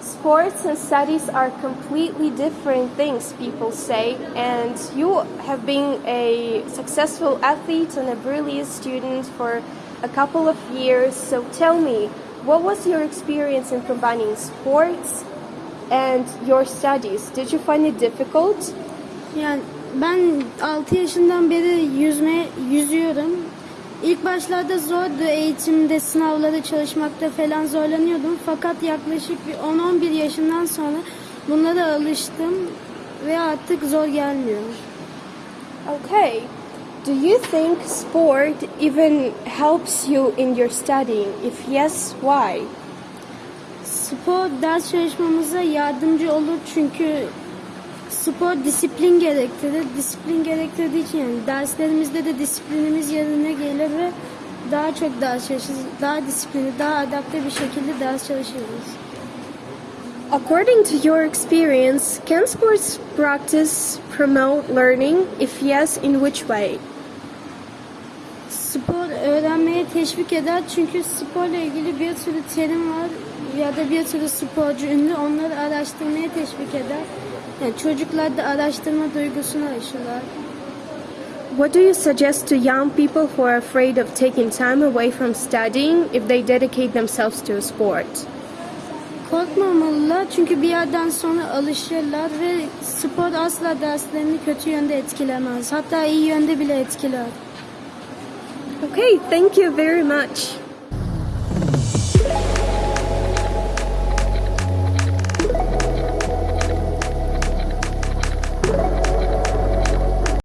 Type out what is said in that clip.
Sports and studies are completely different things, people say, and you have been a successful athlete and a brilliant student for a couple of years. So tell me, what was your experience in combining sports and your studies? Did you find it difficult? Yani ben 6 yaşından beri yüzme yüzüyorum. İlk başlarda zordu eğitimde, sınavlarda çalışmakta falan zorlanıyordum. Fakat yaklaşık bir 10-11 yaşından sonra bunlara alıştım ve artık zor gelmiyor. Okay. Do you think sport even helps you in your studying? If yes, why? Spor ders çalışmamıza yardımcı olur çünkü spor disiplin gerektirir. Disiplin gerektirdiği için yani derslerimizde de disiplinimiz yerine gelir ve daha çok ders çalışırız. Daha disiplinli, daha adapte bir şekilde ders çalışırız. According to your experience, can sports practice promote learning? If yes, in which way? Spor öğrenmeye teşvik eder çünkü sporla ilgili bir sürü terim var ya da bir sürü sporcu ünlü onları araştırmaya teşvik eder. Yani çocuklar da araştırma duygusunu aşılar. What do you suggest to young people who are afraid of taking time away from studying if they dedicate themselves to a sport? Korkmamalılar çünkü bir yerden sonra alışırlar ve spor asla derslerini kötü yönde etkilemez. Hatta iyi yönde bile etkiler. Okay, thank you very much.